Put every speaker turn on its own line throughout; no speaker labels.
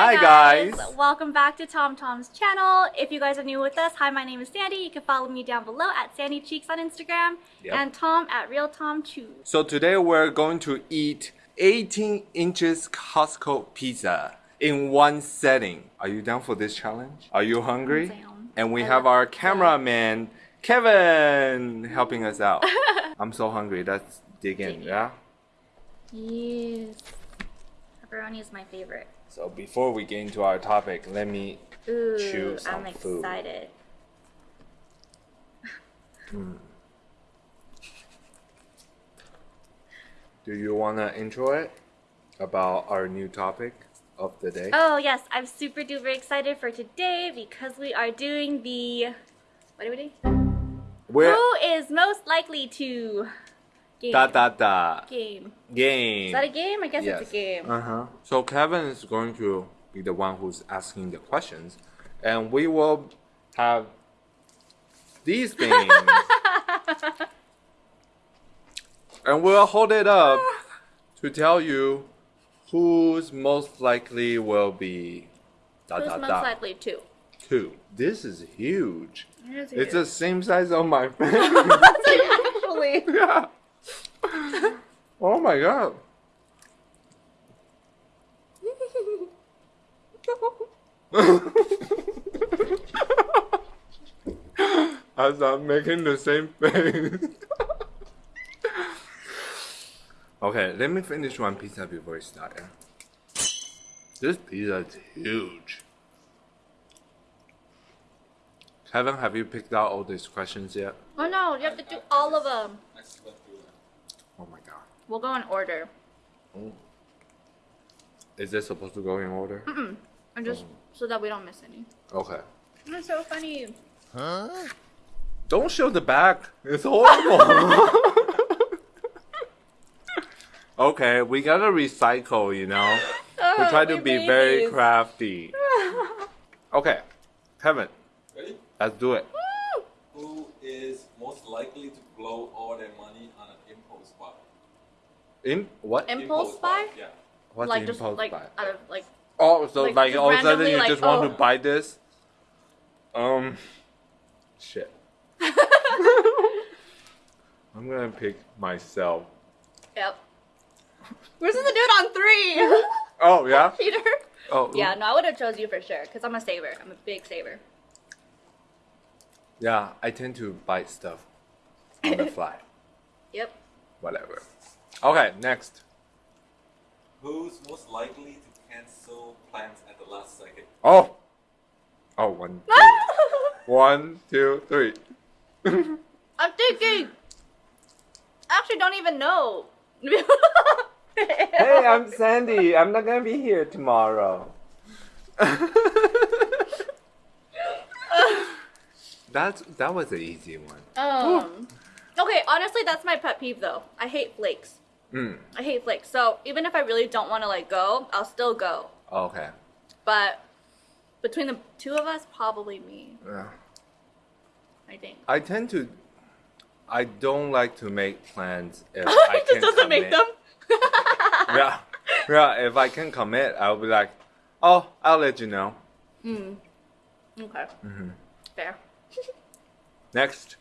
Hi, guys.
Welcome back to Tom Tom's channel. If you guys are new with us, hi, my name is Sandy. You can follow me down below at Sandy Cheeks on Instagram
Yep.
and Tom at Real Tom Chew.
So today we're going to eat 18 inches Costco pizza in one setting. Are you down for this challenge? Are you hungry? And we
I
have our cameraman Kevin helping us out. I'm so hungry. Let's Dig in. yeah?
Yes. Pepperoni is my favorite.
So before we get into our topic, let me
Ooh,
Choose some
I'm
food.
excited. Hmm.
do you want to intro it about our new topic of the day?
Oh yes, I'm super duper excited for today because we are doing the what are we doing?
We're
Who is most likely to game?
da da da
game.
game.
Is that a game? I guess it's a game.
Uh huh. So Kevin is going to be the one who's asking the questions, and we will have these things, and we'll hold it up to tell you who's most likely will be da
Who's
da
most
da
likely to?
two. This is huge.
It is
It's the same size of my face.
actually.
yeah. Oh my god. I'm making the same face. okay, let me finish one pizza before we start. yeah? This pizza is huge. Kevin, have you picked out all these questions yet?
Oh no, you have to do all of them.
Oh my god.
We'll go in order.
Is this supposed to go in order?
And just oh. so that we don't miss any.
Okay.
That's so funny. Huh?
Don't show the back. It's horrible. okay, we gotta recycle, you know. We try to
we're
be very crafty. Okay, Kevin,
Ready?
let's do it.
Who is most likely to blow all their money on an impulse buy?
In what?
Impulse buy?
Yeah.
What's
like just
impulse
like
buy?
out of like
Oh, so
like,
like,
just
all of a sudden
randomly,
you
like,
just want
oh.
to buy this? Um, shit. I'm gonna pick myself.
yep. We're supposed to do it on three.
Oh yeah.
Peter.
Oh
Yeah, no, I would have chose you for sure because I'm a saver. I'm a big saver.
Yeah, I tend to buy stuff on the fly.
Yep.
Whatever. Okay, next.
Who's most likely to cancel plans at the last second?
Oh. Oh, one, two, one, two, three.
I'm thinking. I actually don't even know.
Hey, I'm Sandy. I'm not gonna be here tomorrow. That's that was an easy one.
Um. Okay, honestly, that's my pet peeve though. I hate flakes.
Mm.
I hate flakes. So even if I really don't want to like go, I'll still go.
Okay.
But between the two of us, probably me.
Yeah.
I think.
I tend to. I don't like to make plans if I can
just doesn't make
commit.
them.
yeah, yeah. If I can commit, I'll be like, oh, I'll let you know.
Mm. Okay.
Mm-hmm.
Fair.
Next.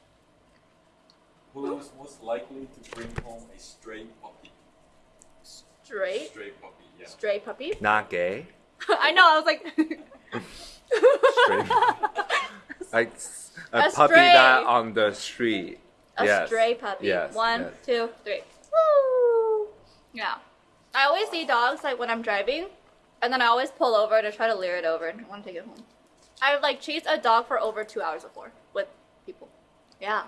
Who's most likely to bring home a stray puppy?
Straight.
Stray puppy, yeah.
Stray puppy.
Not gay.
I know. I was like.
Straight. like s- a,
A
puppy
stray.
that on the street.
A
Yes.
stray puppy.
Yes,
One,
yes.
two, three. Woo! Yeah. I always see dogs like when I'm driving, and then I always pull over to try to lure it over and I want to take it home. I've like chased a dog for over two hours before with people. Yeah.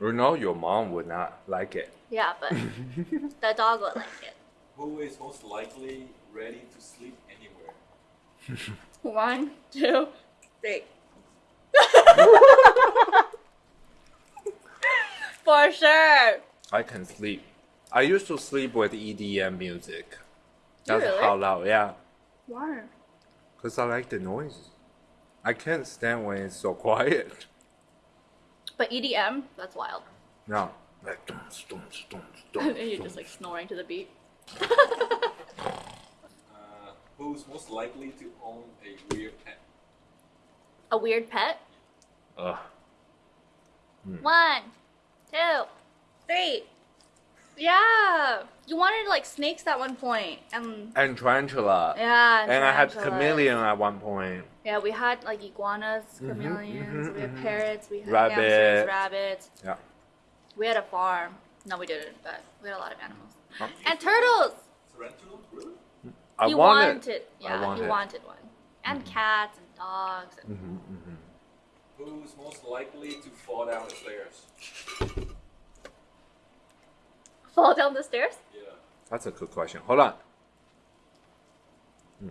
You know your mom would not like it.
Yeah, but the dog would like it.
Who is most likely ready to sleep anywhere?
One, two, three. For sure.
I can sleep. I used to sleep with EDM music. That's
Really?
how loud, yeah.
Why?
Cause I like the noise. I can't stand when it's so quiet.
But EDM, that's wild.
No, like dum, dum, dum, dum,
and you're
dum.
just like snoring to the beat.
Uh, Who's most likely to own a weird pet?
A weird pet.
Ugh.
One, two, three. Yeah. You wanted like snakes at one point, and
And tarantula.
yeah.
And I had
tarantulas.
chameleon at one point.
Yeah, we had like iguanas,
Mhm,
chameleons,
mhm,
we had
mhm.
parrots, we had
Rabbit.
hamsters, rabbits.
Yeah.
We had a farm. No, we didn't, but we had a lot of animals.
Huh?
And turtles.
Tarantula? Really?
I
he
wanted.
wanted,
I
yeah,
wanted.
he wanted one. And cats and dogs. And
hmm hmm
Who's most likely to fall down the stairs?
fall down the stairs.
Yeah.
That's a good question. Hold on. Hmm.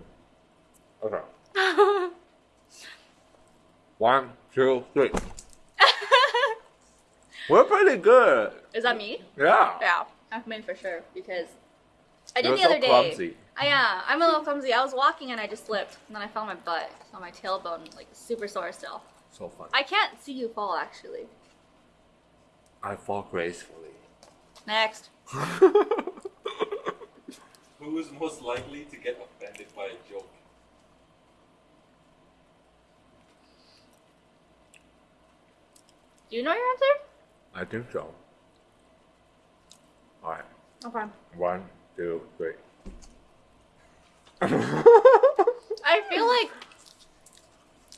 Okay. One, two, three. We're pretty good.
Is that me?
Yeah.
Yeah, that's me for sure because I did
You're
the
so
other day.
clumsy.
I yeah, I'm a little clumsy. I was walking and I just slipped, and then I fell on my butt, so my tailbone like super sore still.
So fun.
I can't see you fall actually.
I fall gracefully.
Next.
Who's most likely to get offended by a joke?
Do you know your answer?
I think so. Alright.
Okay.
One, two, three.
I feel like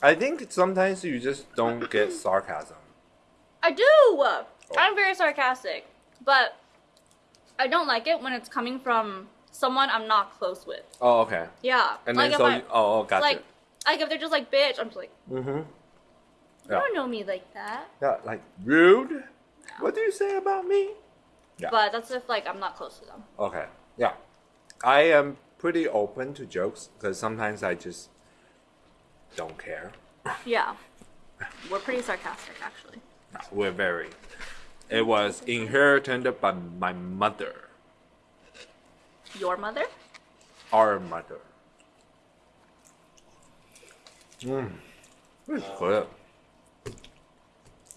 I think sometimes you just don't get sarcasm.
I do. I'm very sarcastic, but I don't like it when it's coming from someone I'm not close with.
Oh, okay.
Yeah.
And
like
then
if
so
I,
you, oh, oh, gotcha.
like like if they're just like bitch, I'm just like
mm-hmm.
you don't know me like that.
Yeah, like rude. What do you say about me? Yeah.
But that's if like I'm not close to them.
Okay. Yeah. I am pretty open to jokes because sometimes I just don't care.
Yeah. We're pretty sarcastic actually.
We're very. It was inherited by my mother,
Your mother?
our mother. Mm. This is good.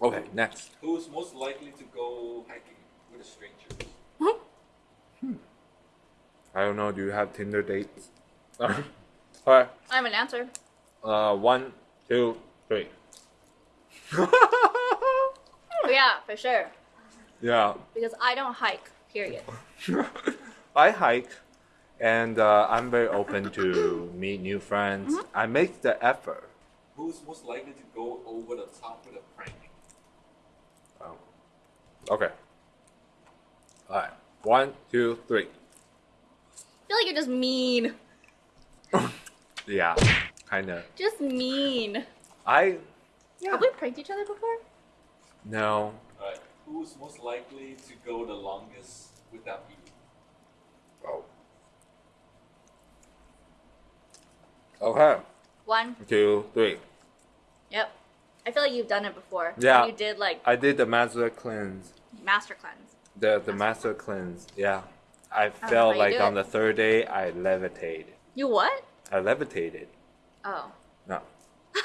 Okay, next.
Who's most likely to go hiking with a stranger?
I don't know. Do you have Tinder dates? Alright.
I have an answer.
Uh, one, two, three.
Oh, yeah, for sure.
yeah.
Because I don't hike. Period.
I hike, and uh, I'm very open to meet new friends. I make the effort.
Who's most likely to go over the top with a prank?
Okay. Alright. One, two, three.
I feel like you're just mean.
Yeah. Kinda.
Just mean.
I. Yeah.
Have we pranked each other before?
No.
Alright. Who's most likely to go the longest without eating?
Oh. Okay.
One.
Two, three.
Yep. I feel like you've done it before.
Yeah.
You did like
I did the master cleanse.
Master cleanse.
The the master cleanse. Yeah. I
how
felt like on
it.
the third day I levitated.
You what?
I levitated.
Oh.
No.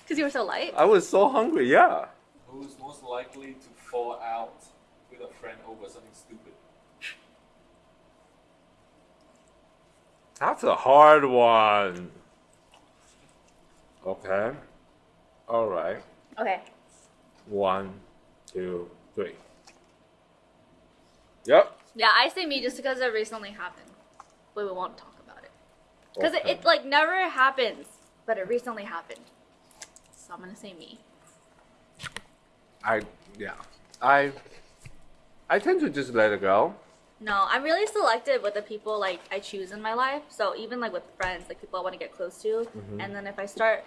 Because you were so light?
I was so hungry. Yeah.
Who's most likely to fall out with a friend over something stupid?
That's a hard one. Okay. All right.
Okay.
One, two, three. Yep.
Yeah, I say me just because it recently happened. But we won't talk about it. Because
Okay.
it, it like never happens, but it recently happened. So I'm gonna say me.
I yeah. I I tend to just let it go.
No, I'm really selective with the people like I choose in my life. So even like with friends, like people I want to get close to,
Mhm.
and then if I start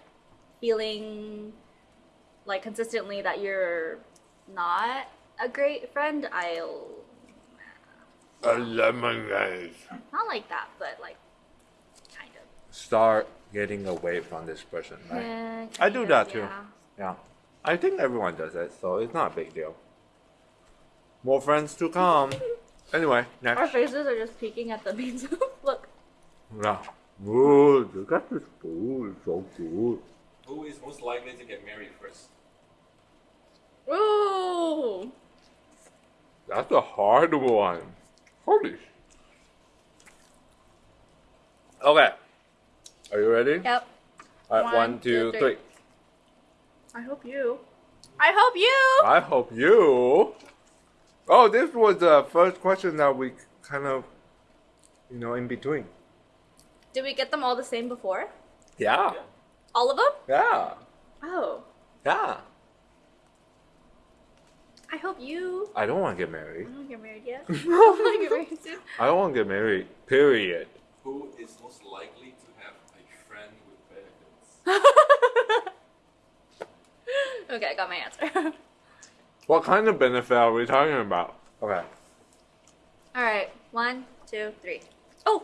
feeling like consistently that you're not a great friend, I'll
A lemonade.
not like that, but like kind of.
Start getting away from this person, right?
Eh,
I do
kind
that too.
yeah.
Yeah. I think everyone does it, so it's not a big deal. More friends to come. Anyway, next.
Our faces are just peeking at the beans. Look.
Yeah. Ooh, look at this food, so good.
Who is most likely to get married first?
Ooh.
That's a hard one. Holy. Okay. Are you ready?
Yep.
All right,
One,
one,
two,
two,
three.
three.
I hope you. I hope you.
I hope you. Oh, this was the first question that we kind of, you know, in between.
Did we get them all the same before?
Yeah.
All of them?
Yeah.
Oh.
Yeah.
I hope you.
I don't want to get married.
I don't get married yet. I don't want to get married soon.
I don't want to get married. Period.
Who is most likely to have a friend with benefits?
okay, I got my answer.
What kind of benefit are we talking about? Okay.
all right. One, two, three. Oh.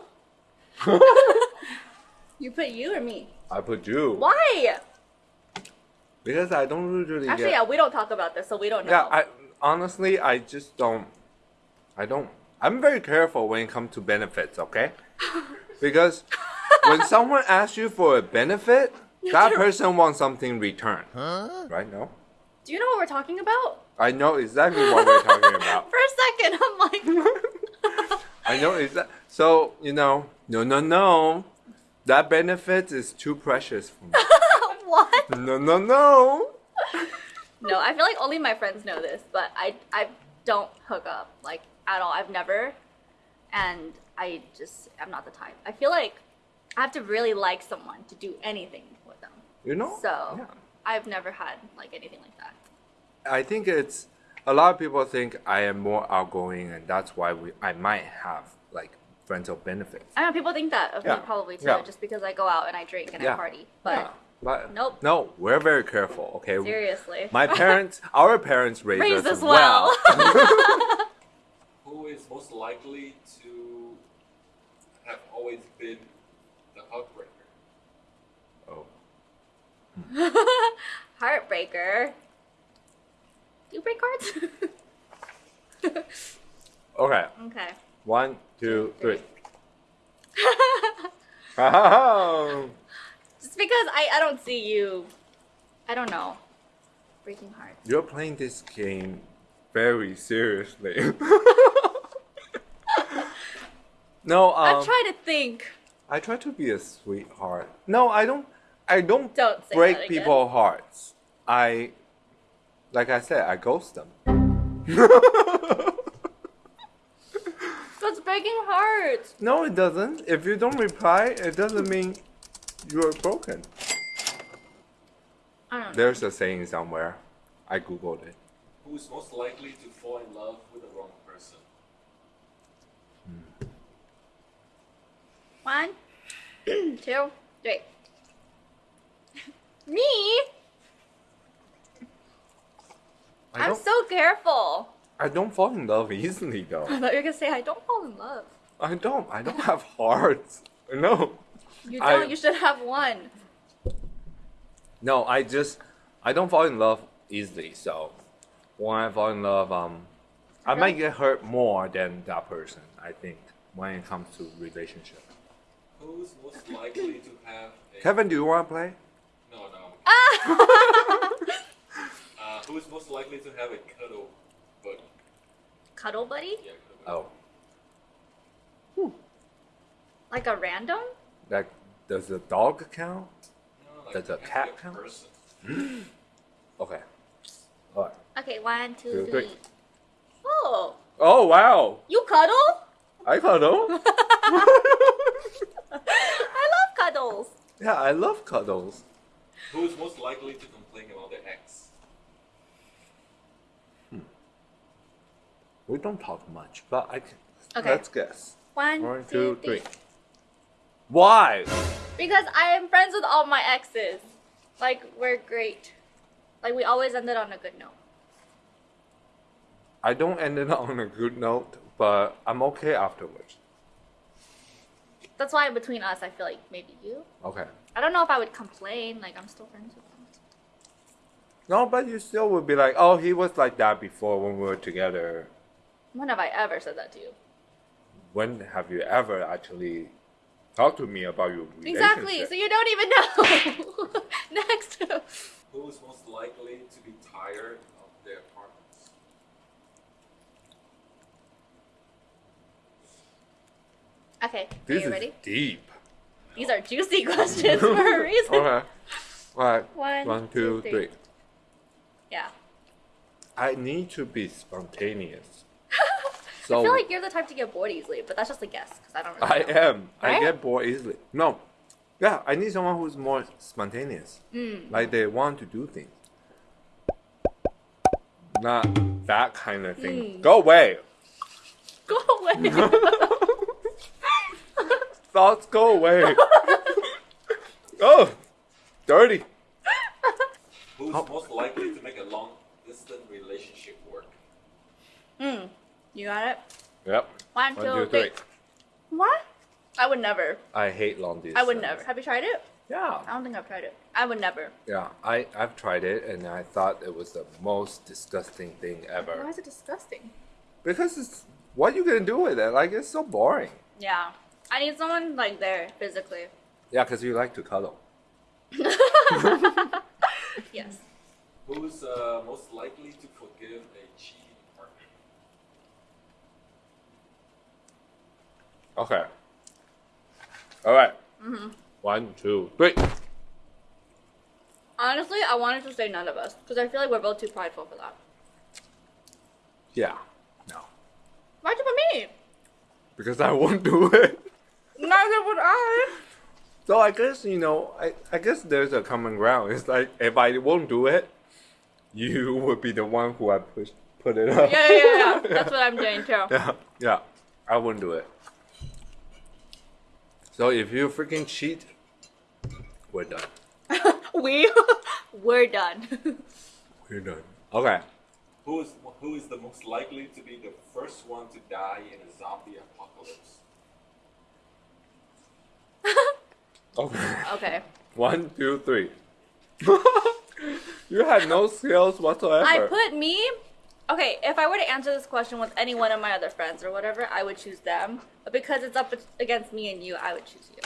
you put you or me?
I put you.
Why?
Because I don't usually
Actually,
get.
yeah, we don't talk about this, so we don't know.
Yeah, I honestly I just don't I don't I'm very careful when it comes to benefits, okay? Because when someone asks you for a benefit, that person wants something in return. Right? No?
Do you know what we're talking about?
I know exactly what we're talking about.
For a second, I'm like,
I know exactly. So, you know, no, no, no. That benefit is too precious for me.
what?
No, no, no.
No, I feel like only my friends know this, but I I don't hook up like at all. I've never, and I just I'm not the type. I feel like I have to really like someone to do anything with them.
You know?
So
Yeah.
I've never had like anything like that.
I think it's a lot of people think I am more outgoing, and that's why we I might have like friends of benefits.
I know people think that of
Yeah.
me probably too,
Yeah.
just because I go out and I drink and I party. But
but
Nope.
No, we're very careful. Okay.
seriously,
My parents, our parents raised,
raised
us
as well.
Who is most likely to have always been the heartbreaker?
oh.
Heartbreaker. Do you break cards?
Okay.
okay.
One, two,
Three.
three. Oh.
Just because I, I don't see you, I don't know, breaking hearts.
You're playing this game very seriously. no, um,
I'm trying to think.
I try to be a sweetheart. No, I don't. I don't,
Don't
break people's hearts. I, like I said, I ghost them.
That's breaking hearts.
no, it doesn't. If you don't reply, it doesn't mean you're broken.
I don't know.
There's a saying somewhere. I googled it.
Who is most likely to fall in love with the wrong person? Hmm.
One, two, three. Me?
I
I'm so careful.
I don't fall in love easily though.
I thought you were gonna say I don't fall in love.
I don't. I don't have hearts. No.
You don't. You should have one.
No, I just I don't fall in love easily. So when I fall in love, um, I might get hurt more than that person. I think when it comes to relationship.
Who's most likely to have a
Kevin, do you want to play?
no no?
Ah!
Uh, who's most likely to have a cuddle buddy?
Cuddle buddy?
Yeah, cuddle
Oh,
Like a random?
Like does the dog count?
No, like
Does a
it has to
cat count? Okay. All right.
Okay, one, two,
Two,
three.
three.
Oh,
Oh wow!
you cuddle?
I cuddle.
I love cuddles.
yeah, I love cuddles.
Who's most likely to complain about their ex? Hmm.
We don't talk much, but I can.
Okay.
Let's guess.
One,
One,
two,
two,
three.
three. Why?
Because I am friends with all my exes. Like, we're great. Like, we always ended on a good note.
I don't end it on a good note, but I'm okay afterwards.
That's why between us, I feel like maybe you.
Okay.
I don't know if I would complain. Like, I'm still friends with them.
No, but you still would be like, oh, he was like that before when we were together.
When have I ever said that to you?
When have you ever actually talked to me about your relationship?
Exactly. So you don't even know. Next.
Who's most likely to be tired of their partners?
Okay.
this
are you
is
ready?
deep.
These are juicy questions for a reason.
Okay. Alright.
One,
One, two,
two,
three.
three. Yeah.
I need to be spontaneous.
I feel like you're the type to get bored easily, but that's just a guess because I don't really.
I
know.
am. I get bored easily. No. Yeah, I need someone who's more spontaneous.
Mm.
Like they want to do things. Not that kind of thing.
Mm.
Go away.
Go away.
Thoughts go away. oh, dirty.
Who's
How-
most likely to make a long distance relationship work?
Hmm. You got it.
Yep.
One,
One,
two,
two,
three.
three.
What? I would never.
I hate long distance.
I would never. Have you tried it?
Yeah.
I don't think I've tried it. I would never.
Yeah. I I've tried it and I thought it was the most disgusting thing ever.
Why is it disgusting?
Because it's what are you gonna do with it? Like it's so boring.
Yeah. I need someone like there physically.
Yeah, because you like to cuddle.
Yes.
Who's uh, most likely to forgive a cheating partner?
Okay. All right.
Mm-hmm.
One, two, three.
Honestly, I wanted to say none of us because I feel like we're both too prideful for that.
Yeah. No.
Why'd you put me?
Because I won't do it.
Neither would I.
So I guess you know, I, I guess there's a common ground. It's like if I won't do it, you would be the one who I push put it up.
Yeah, yeah, yeah, yeah. That's what I'm doing too.
yeah, yeah. I wouldn't do it. So if you freaking cheat, we're done.
we, we're done.
We're done. Okay.
Who is who is the most likely to be the first one to die in a zombie apocalypse?
Okay.
okay.
One, two, three. you had no skills whatsoever.
I put me. Okay, if I were to answer this question with any one of my other friends or whatever, I would choose them. But because it's up against me and you, I would choose you.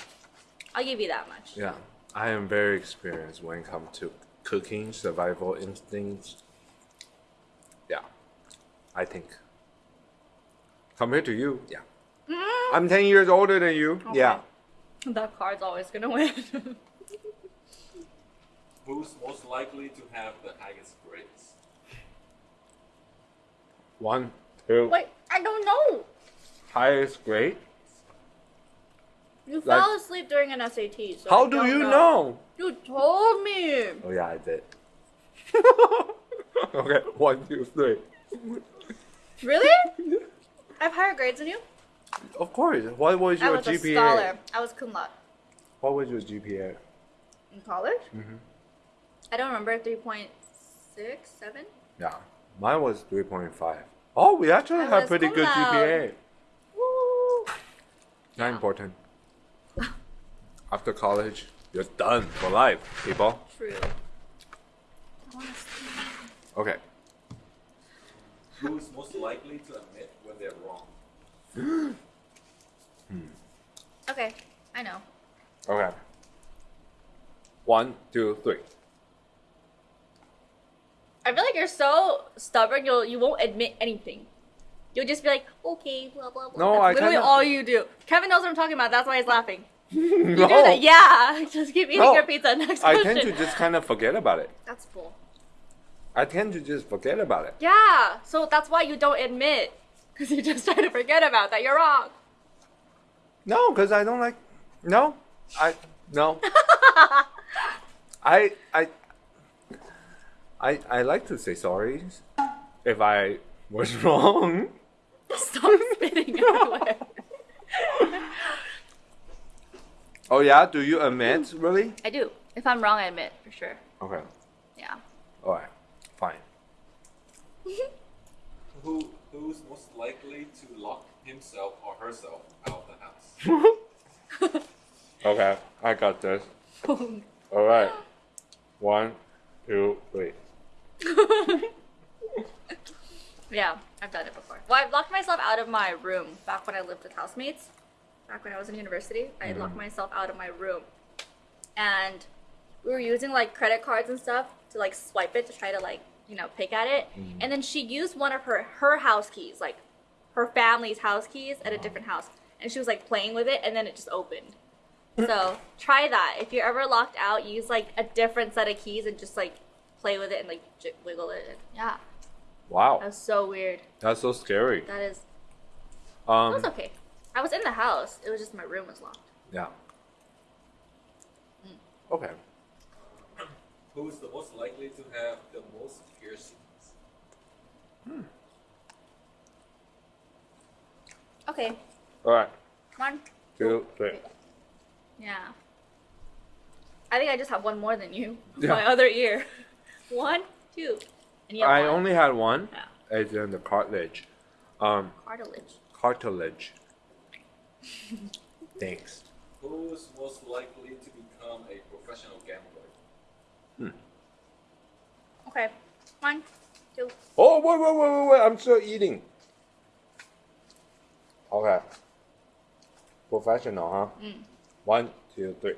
I'll give you that much.
Yeah, I am very experienced when it comes to cooking, survival instincts. Yeah, I think. Compared to you, yeah.
Mm,
I'm 10 years older than you.
Okay.
Yeah.
that card's always gonna win.
Who's most likely to have the highest grades?
One, two,
Wait, I don't know.
highest grade.
You
Like-
fell asleep during an SAT. So
How
I
do you know?
You told me.
Oh, yeah, I did. okay, one, two, three.
Really? I have higher grades than you.
Of course. What was your I
was a
GPA?
scholar. I was cum laude
What was your GPA?
in college.
Mhm.
I don't remember. Three point six, seven.
Yeah, mine was 3.5. Oh, we actually
I
have pretty good
laude.
GPA.
Woo!
Not
Yeah.
important. After college, you're done for life, people.
True. I.
Okay.
Who's most likely to admit when they're wrong? Hmm.
Okay, I know.
Okay. One, two, three.
I feel like you're so stubborn. You'll you won't admit anything. You'll just be like, okay, blah blah blah.
No,
That's
I
literally
kinda-
all you do. Kevin knows what I'm talking about. That's why he's laughing. You
no,
do that, yeah. Just keep eating
No.
your pizza. Next
I
question.
tend to just kind of forget about it.
That's cool.
I tend to just forget about it.
Yeah. So that's why you don't admit, because you just try to forget about that. You're wrong.
No, because I don't like. No, I no. I I I I like to say sorry if I was wrong.
Stop spitting everywhere.
Oh yeah, do you admit really?
I do. If I'm wrong, I admit for sure.
Okay,
Yeah.
all right, fine.
Who who's most likely to lock himself or herself out of the house?
Okay, I got this. All right, one, two, three.
yeah, I've done it before. Well, I've locked myself out of my room back when I lived with housemates. Back when I was in university, I had locked mm-hmm. myself out of my room, and we were using like credit cards and stuff to like swipe it to try to like you know pick at it. Mm-hmm. And then she used one of her her house keys, like her family's house keys, at a different house, and she was like playing with it, and then it just opened. So try that. If you're ever locked out, use like a different set of keys and just like play with it and like j- wiggle it. Yeah,
Wow,
that was so weird.
that's so scary.
That is. It
Um,
was okay. I was in the house. It was just my room was locked.
yeah.
Mm.
Okay.
Who is the most likely to have the most piercings?
Okay,
All right.
one.
Two, three.
Yeah. I think I just have one more than you.
Yeah.
My other ear. One, two. And you
I
one.
only had one.
Yeah.
It's in the cartilage. Um,
cartilage.
cartilage. Thanks.
Who is most likely to become a professional gambler? Hmm.
Okay. One, two.
Oh, wait, wait, wait, wait, wait. I'm still eating. Okay. Professional, huh?
Mm.
One, two, three.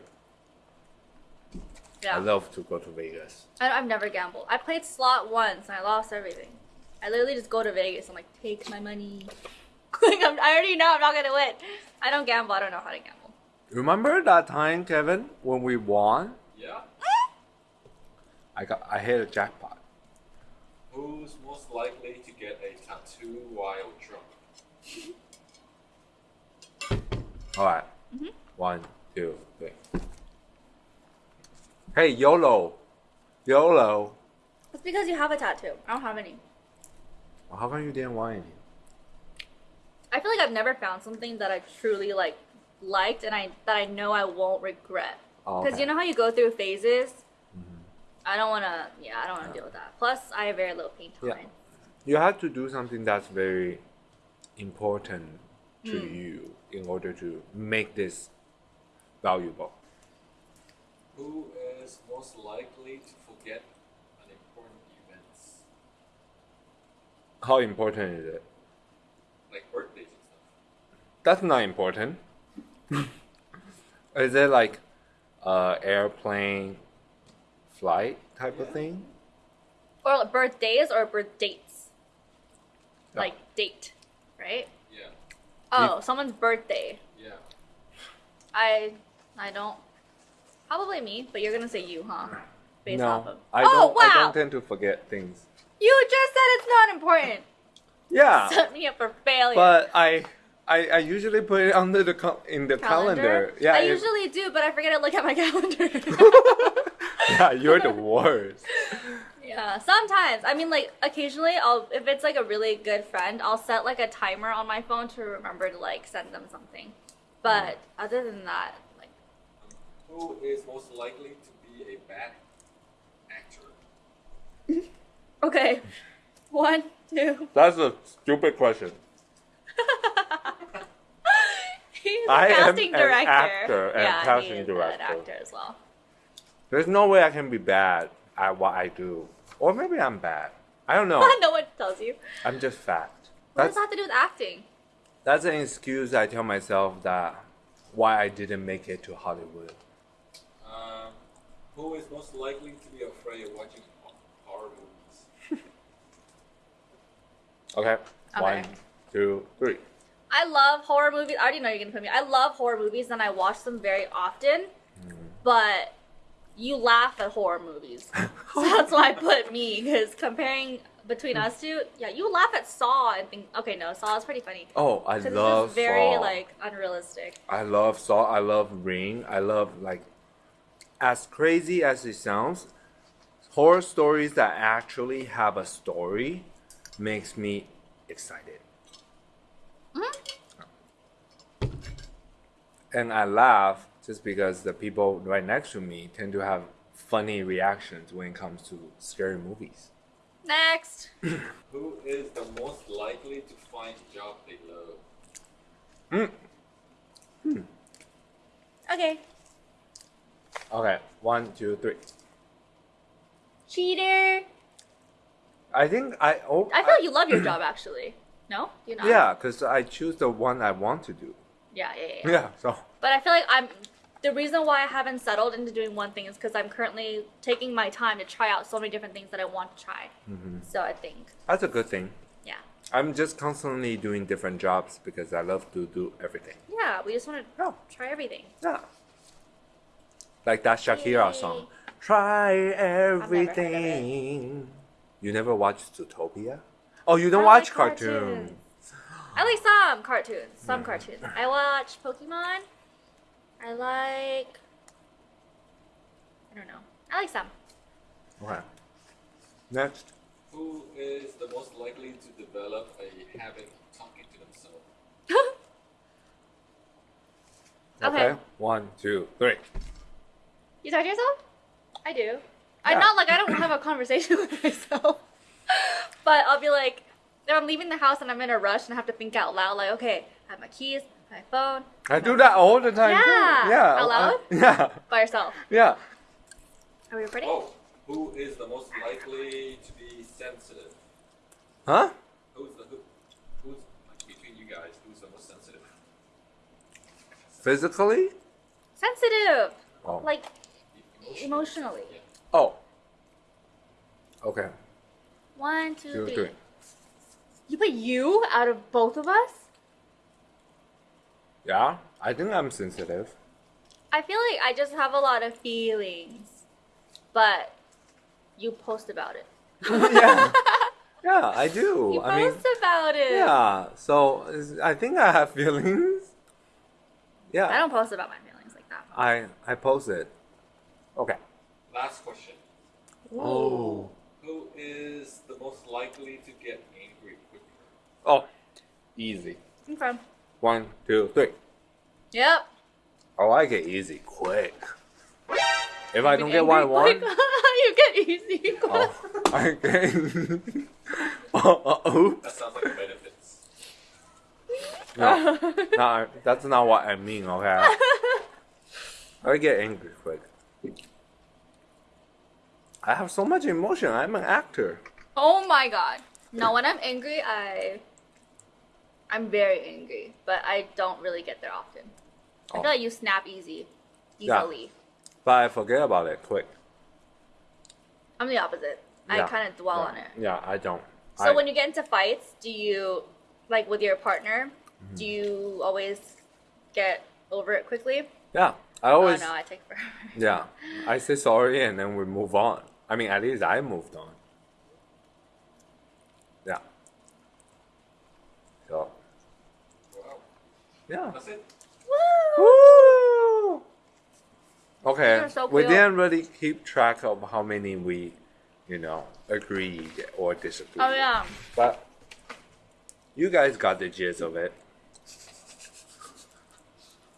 Yeah.
I love to go to Vegas.
I, I've never gambled. I played slot once and I lost everything. I literally just go to Vegas. I'm like, take my money. like I'm, I already know I'm not gonna win. I don't gamble. I don't know how to gamble.
Remember that time, Kevin, when we won?
Yeah.
I got, I hit a jackpot.
Who's most likely to get a tattoo while drunk?
All right.
Mm-hmm.
One, two, three. Hey, YOLO. YOLO.
It's because you have a tattoo. I don't have any.
Well, how come you didn't want any?
I feel like I've never found something that I truly like liked and I that I know I won't regret.
Oh,
Because
okay.
you know how you go through phases. Hmm. I don't want to. Yeah, I don't want to deal with that. Plus, I have very little paint
Yeah.
tolerance.
You have to do something that's very important to
Mm.
you in order to make this valuable.
Who is most likely to forget an important events?
How important is it?
Like birthdays and stuff.
That's not important. is it like uh, airplane flight type of thing?
Or like, birthdays or birth dates.
Yeah.
Like date, right?
Yeah.
Oh, someone's birthday.
Yeah.
I I don't. Probably me, but you're gonna say you, huh? Based
no,
off of.
I
oh
don't.
wow!
I don't tend to forget things.
you just said it's not important.
Yeah,
Set me up for failure.
but I, I, I usually put it under the in the calendar. Yeah,
I usually do, but I forget to look at my calendar.
yeah, you're the worst.
yeah, sometimes. I mean, like occasionally, I'll if it's like a really good friend, I'll set like a timer on my phone to remember to like send them something. But other than that,
Who is most likely to be a bad actor?
okay, one, two.
That's a stupid question.
He's a
I am
casting
an
director.
actor and
yeah,
casting
he is
director.
an actor as well.
There's no way I can be bad at what I do, or maybe I'm bad. I don't know.
no one tells you.
I'm just fat.
What
That's
does that have to do with acting?
that's an excuse I tell myself that why I didn't make it to Hollywood.
Who is most likely to be afraid of watching horror movies?
Okay.
Okay.
One, two, three.
I love horror movies. I already know you're gonna put me. I love horror movies and I watch them very often. Mm. But you laugh at horror movies, so that's why I put me. Because comparing between us two, yeah, you laugh at Saw and think, okay, no, Saw is pretty funny.
Oh, I
Because it's
love
just very
Saw.
like unrealistic.
I love Saw. I love Ring. I love like as crazy as it sounds, horror stories that actually have a story makes me excited.
Mhm.
And I laugh just because the people right next to me tend to have funny reactions when it comes to scary movies.
Next,
Who is the most likely to find a job they love?
Mm.
okay,
Okay, one, two, three.
cheater.
I think I. Oh,
I feel like you love your job actually. No, you not.
Yeah, because I choose the one I want to do.
Yeah, yeah, yeah. yeah.
So.
But I feel like I'm the reason why I haven't settled into doing one thing is because I'm currently taking my time to try out so many different things that I want to try.
Mhm.
So I think,
That's a good thing.
yeah,
I'm just constantly doing different jobs because I love to do everything.
yeah, we just want to
Oh,
try everything.
yeah. Like that Shakira song. Try
heard of
everything. You never watched Zootopia? Oh, you don't
I
watch
like
cartoons.
I like some cartoons. Some
Yeah.
cartoons. I watch Pokemon. I like. I don't know. I like some.
Okay. Next.
Who is the most likely to develop a habit of talking to themselves?
Okay.
One, two, three.
You talk to yourself? I do.
I'm
not like I don't have a conversation with myself, but I'll be like, if I'm leaving the house and I'm in a rush and I have to think out loud, like, okay, I have my keys, my phone,
I do that all the time. too.
Yeah.
Yeah.
Out loud?
I- yeah.
by yourself.
Yeah.
Are we recording?
Oh, who is the most likely to be sensitive?
Huh?
Who's the who? Who's like between you guys? Who's the most sensitive?
Physically?
Sensitive,
Oh.
like emotionally.
Oh. Okay.
One, two,
Two,
three.
three.
You put you out of both of us?
Yeah. I think I'm sensitive.
I feel like I just have a lot of feelings, but you post about it.
yeah. Yeah, I do.
You
I mean,
post about it.
yeah. So is- I think I have feelings. Yeah.
I don't post about my feelings like that.
I I post it. Okay.
Last question.
Oh.
Who is the most likely to get angry quicker?
Oh. Easy.
Okay.
One, two, three.
Yep.
Oh, I get easy quick. If I don't get what I want,
you get easy.
oh, I get. oh, uh, oops.
That sounds like benefits.
No, no, that's not what I mean. Okay. I get angry quick. I have so much emotion. I'm an actor.
oh my god. Now when I'm angry, I I'm very angry, but I don't really get there often. I
Oh.
feel like you snap easy,
Yeah.
easily.
But I forget about it quick.
I'm the opposite. I kind of dwell
yeah.
on it.
Yeah, I don't.
So
I,
when you get into fights, do you like with your partner?
Mm-hmm.
Do you always get over it quickly?
yeah, I oh, always
oh no, I take forever.
yeah, I say sorry and then we move on. I mean, at least I moved on. Yeah. So
Wow.
yeah.
That's it.
Woo!
Woo! Okay,
so
we didn't really keep track of how many we, you know, agreed or disagreed.
Oh yeah.
But you guys got the gist of it.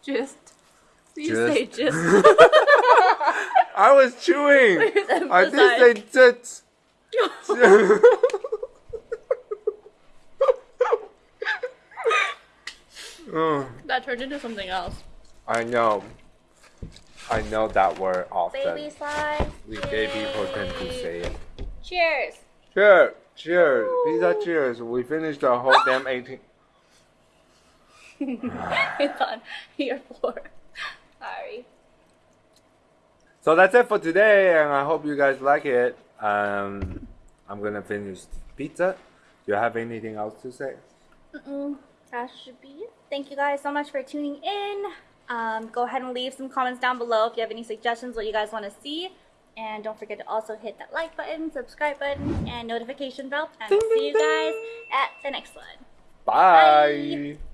Just. You
Just.
say just.
I was chewing. I did say just. Oh,
that turned into something else.
I know. I know that word often.
Baby slice.
we gay people tend to say it.
Cheers.
Cheers, cheers, pizza cheers. We finished the whole damn 18.
it's on your floor. Sorry.
So that's it for today, and I hope you guys like it. Um, I'm gonna finish pizza. Do you have anything else to say?
Mm-mm. That should be it. Thank you guys so much for tuning in. Um, go ahead and leave some comments down below if you have any suggestions what you guys want to see. And don't forget to also hit that like button, subscribe button, and notification bell. And
Ding,
see
ding,
you guys at the next one.
Bye.
Bye.